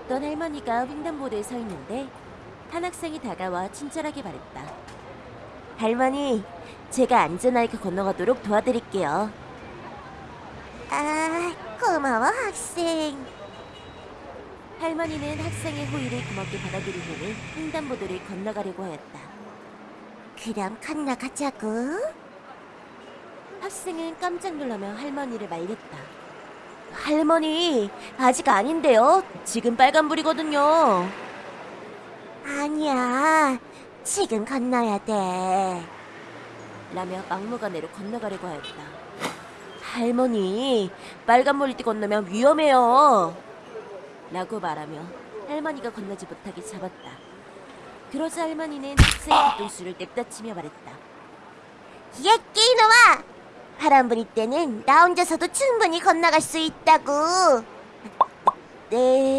할머니가 횡단보도에 서 있는데 한 학생이 다가와 친절하게 말했다. 할머니, 제가 안전하게 건너가도록 도와드릴게요. 아, 고마워 학생. 할머니는 학생의 호의를 고맙게 받아들인 후에 횡단보도를 건너가려고 하였다. 그럼 건너가자고. 학생은 깜짝 놀라며 할머니를 말렸다. 할머니, 아직 아닌데요? 지금 빨간불이거든요. 아니야, 지금 건너야 돼. 라며 막무가내로 건너가려고 하였다. 할머니, 빨간불 건너면 위험해요. 라고 말하며 할머니가 건너지 못하게 잡았다. 그러자 할머니는 학생의 뒤통수를 냅다치며 말했다. 예끼 이놈아! 바람불이 때는 나 혼자서도 충분히 건너갈 수 있다고. 네.